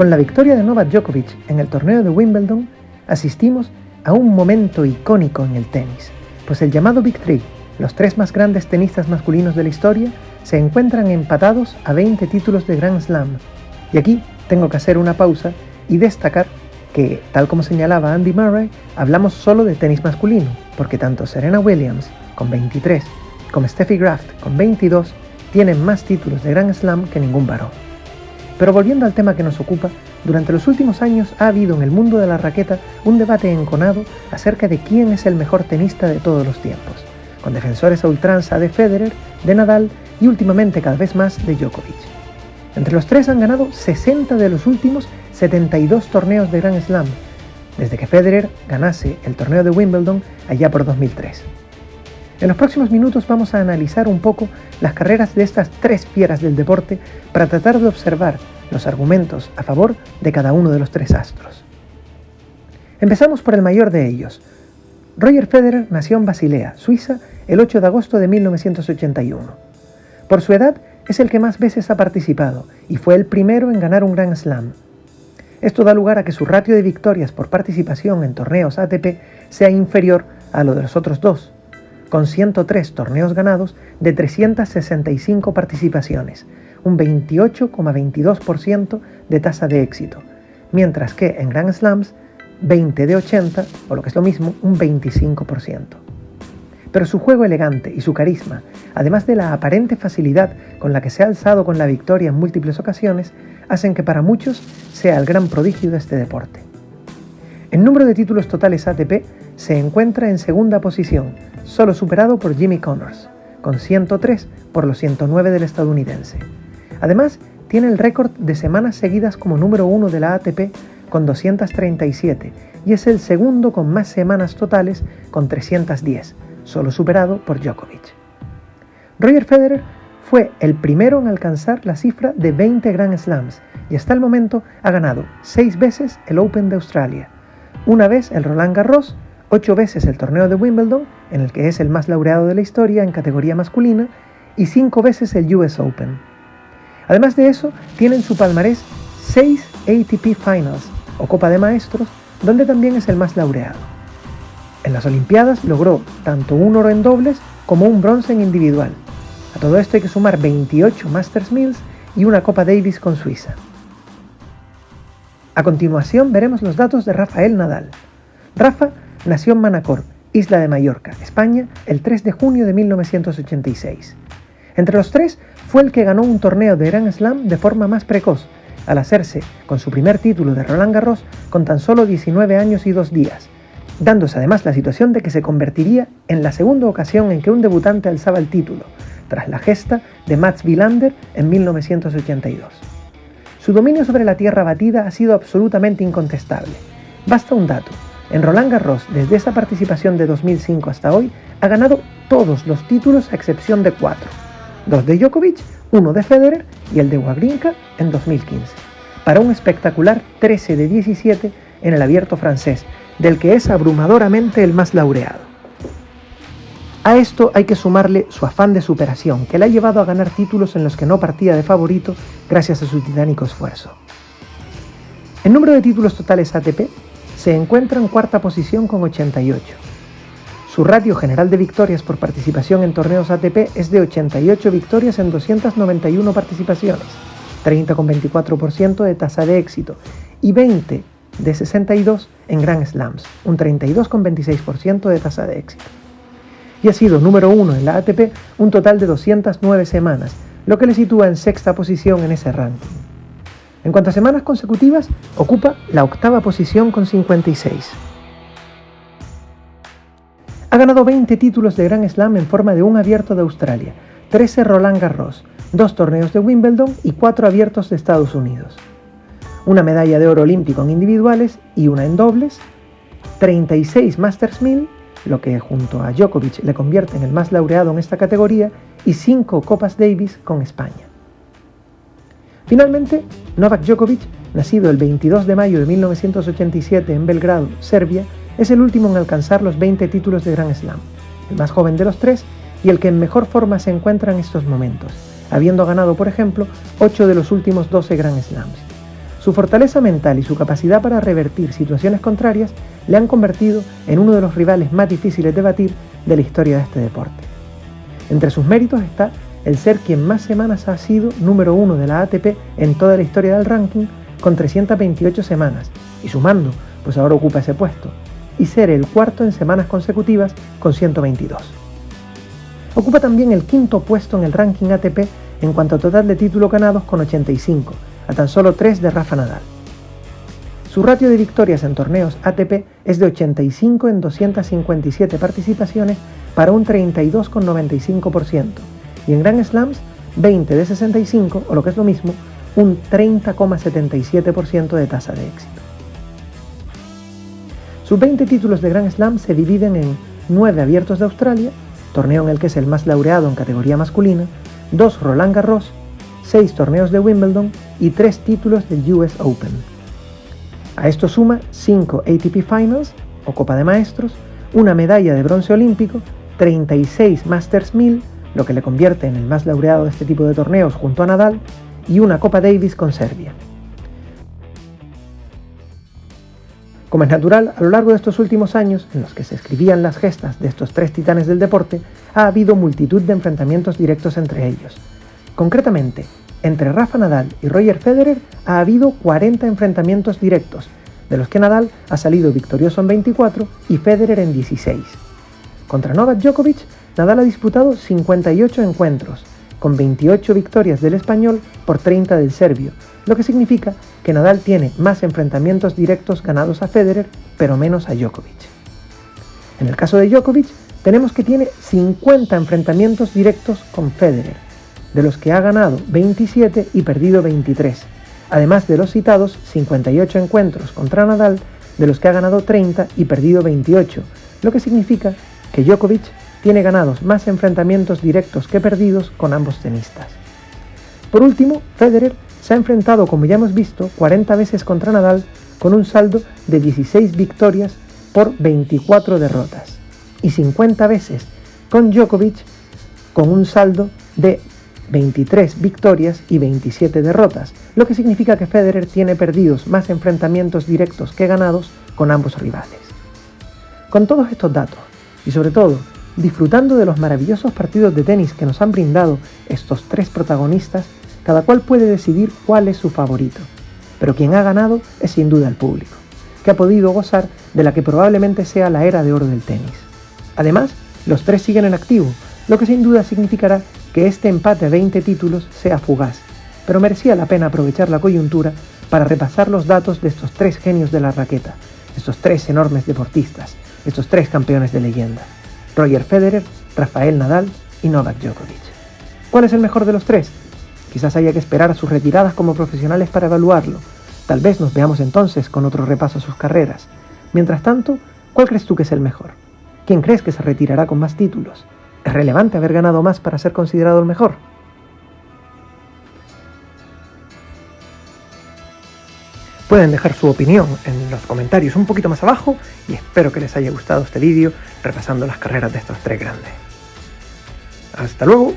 Con la victoria de Novak Djokovic en el torneo de Wimbledon, asistimos a un momento icónico en el tenis, pues el llamado Big Three, los tres más grandes tenistas masculinos de la historia, se encuentran empatados a 20 títulos de Grand Slam. Y aquí tengo que hacer una pausa y destacar que, tal como señalaba Andy Murray, hablamos solo de tenis masculino, porque tanto Serena Williams, con 23, como Steffi Graf, con 22, tienen más títulos de Grand Slam que ningún varón. Pero volviendo al tema que nos ocupa, durante los últimos años ha habido en el mundo de la raqueta un debate enconado acerca de quién es el mejor tenista de todos los tiempos, con defensores a ultranza de Federer, de Nadal y últimamente cada vez más de Djokovic. Entre los tres han ganado 60 de los últimos 72 torneos de Grand Slam, desde que Federer ganase el torneo de Wimbledon allá por 2003. En los próximos minutos vamos a analizar un poco las carreras de estas tres fieras del deporte para tratar de observar los argumentos a favor de cada uno de los tres astros. Empezamos por el mayor de ellos. Roger Federer nació en Basilea, Suiza, el 8 de agosto de 1981. Por su edad, es el que más veces ha participado y fue el primero en ganar un Grand Slam. Esto da lugar a que su ratio de victorias por participación en torneos ATP sea inferior a lo de los otros dos, con 103 torneos ganados de 365 participaciones, un 28,22% de tasa de éxito, mientras que en Grand Slams 20 de 80, o lo que es lo mismo, un 25%. Pero su juego elegante y su carisma, además de la aparente facilidad con la que se ha alzado con la victoria en múltiples ocasiones, hacen que para muchos sea el gran prodigio de este deporte. En número de títulos totales ATP se encuentra en segunda posición, solo superado por Jimmy Connors, con 103 por los 109 del estadounidense. Además, tiene el récord de semanas seguidas como número uno de la ATP con 237 y es el segundo con más semanas totales con 310, solo superado por Djokovic. Roger Federer fue el primero en alcanzar la cifra de 20 Grand Slams y hasta el momento ha ganado 6 veces el Open de Australia, una vez el Roland Garros ocho veces el torneo de Wimbledon, en el que es el más laureado de la historia en categoría masculina, y cinco veces el US Open. Además de eso, tiene en su palmarés seis ATP Finals, o Copa de Maestros, donde también es el más laureado. En las Olimpiadas logró tanto un oro en dobles como un bronce en individual. A todo esto hay que sumar 28 Masters Mills y una Copa Davis con Suiza. A continuación veremos los datos de Rafael Nadal. Rafa Nació en Manacor, isla de Mallorca, España, el 3 de junio de 1986. Entre los tres fue el que ganó un torneo de Grand Slam de forma más precoz, al hacerse con su primer título de Roland Garros con tan solo 19 años y dos días, dándose además la situación de que se convertiría en la segunda ocasión en que un debutante alzaba el título, tras la gesta de Mats Wilander en 1982. Su dominio sobre la tierra batida ha sido absolutamente incontestable. Basta un dato, en Roland Garros, desde esa participación de 2005 hasta hoy, ha ganado todos los títulos a excepción de cuatro. Dos de Djokovic, uno de Federer y el de Wawrinka en 2015. Para un espectacular 13 de 17 en el abierto francés, del que es abrumadoramente el más laureado. A esto hay que sumarle su afán de superación, que le ha llevado a ganar títulos en los que no partía de favorito gracias a su titánico esfuerzo. El número de títulos totales ATP se encuentra en cuarta posición con 88. Su ratio general de victorias por participación en torneos ATP es de 88 victorias en 291 participaciones, 30,24% de tasa de éxito y 20 de 62 en Grand Slams, un 32,26% de tasa de éxito. Y ha sido número uno en la ATP un total de 209 semanas, lo que le sitúa en sexta posición en ese ranking. En cuanto a semanas consecutivas, ocupa la octava posición con 56. Ha ganado 20 títulos de Grand Slam en forma de un abierto de Australia, 13 Roland Garros, dos torneos de Wimbledon y cuatro abiertos de Estados Unidos. Una medalla de oro olímpico en individuales y una en dobles, 36 Masters 1000, lo que junto a Djokovic le convierte en el más laureado en esta categoría, y 5 Copas Davis con España. Finalmente, Novak Djokovic, nacido el 22 de mayo de 1987 en Belgrado, Serbia, es el último en alcanzar los 20 títulos de Grand Slam, el más joven de los tres y el que en mejor forma se encuentra en estos momentos, habiendo ganado, por ejemplo, 8 de los últimos 12 Grand Slams. Su fortaleza mental y su capacidad para revertir situaciones contrarias le han convertido en uno de los rivales más difíciles de batir de la historia de este deporte. Entre sus méritos está el ser quien más semanas ha sido número uno de la ATP en toda la historia del ranking con 328 semanas y sumando, pues ahora ocupa ese puesto, y ser el cuarto en semanas consecutivas con 122. Ocupa también el quinto puesto en el ranking ATP en cuanto a total de títulos ganados con 85, a tan solo 3 de Rafa Nadal. Su ratio de victorias en torneos ATP es de 85 en 257 participaciones para un 32,95% y en Grand Slams 20 de 65 o lo que es lo mismo, un 30,77% de tasa de éxito. Sus 20 títulos de Grand Slam se dividen en 9 abiertos de Australia, torneo en el que es el más laureado en categoría masculina, 2 Roland Garros, 6 torneos de Wimbledon y 3 títulos del US Open. A esto suma 5 ATP Finals o Copa de Maestros, una medalla de bronce olímpico, 36 Masters 1000, lo que le convierte en el más laureado de este tipo de torneos junto a Nadal, y una Copa Davis con Serbia. Como es natural, a lo largo de estos últimos años, en los que se escribían las gestas de estos tres titanes del deporte, ha habido multitud de enfrentamientos directos entre ellos. Concretamente, entre Rafa Nadal y Roger Federer ha habido 40 enfrentamientos directos, de los que Nadal ha salido victorioso en 24 y Federer en 16. Contra Novak Djokovic, Nadal ha disputado 58 encuentros, con 28 victorias del español por 30 del serbio, lo que significa que Nadal tiene más enfrentamientos directos ganados a Federer, pero menos a Djokovic. En el caso de Djokovic, tenemos que tiene 50 enfrentamientos directos con Federer, de los que ha ganado 27 y perdido 23, además de los citados 58 encuentros contra Nadal, de los que ha ganado 30 y perdido 28, lo que significa que Djokovic tiene ganados más enfrentamientos directos que perdidos con ambos tenistas. Por último, Federer se ha enfrentado, como ya hemos visto, 40 veces contra Nadal con un saldo de 16 victorias por 24 derrotas y 50 veces con Djokovic con un saldo de 23 victorias y 27 derrotas, lo que significa que Federer tiene perdidos más enfrentamientos directos que ganados con ambos rivales. Con todos estos datos, y sobre todo disfrutando de los maravillosos partidos de tenis que nos han brindado estos tres protagonistas, cada cual puede decidir cuál es su favorito, pero quien ha ganado es sin duda el público, que ha podido gozar de la que probablemente sea la era de oro del tenis. Además, los tres siguen en activo, lo que sin duda significará que este empate a 20 títulos sea fugaz, pero merecía la pena aprovechar la coyuntura para repasar los datos de estos tres genios de la raqueta, estos tres enormes deportistas, estos tres campeones de leyenda, Roger Federer, Rafael Nadal y Novak Djokovic. ¿Cuál es el mejor de los tres? Quizás haya que esperar a sus retiradas como profesionales para evaluarlo. Tal vez nos veamos entonces con otro repaso a sus carreras. Mientras tanto, ¿cuál crees tú que es el mejor? ¿Quién crees que se retirará con más títulos? ¿Es relevante haber ganado más para ser considerado el mejor? Pueden dejar su opinión en los comentarios un poquito más abajo y espero que les haya gustado este vídeo repasando las carreras de estos tres grandes. ¡Hasta luego!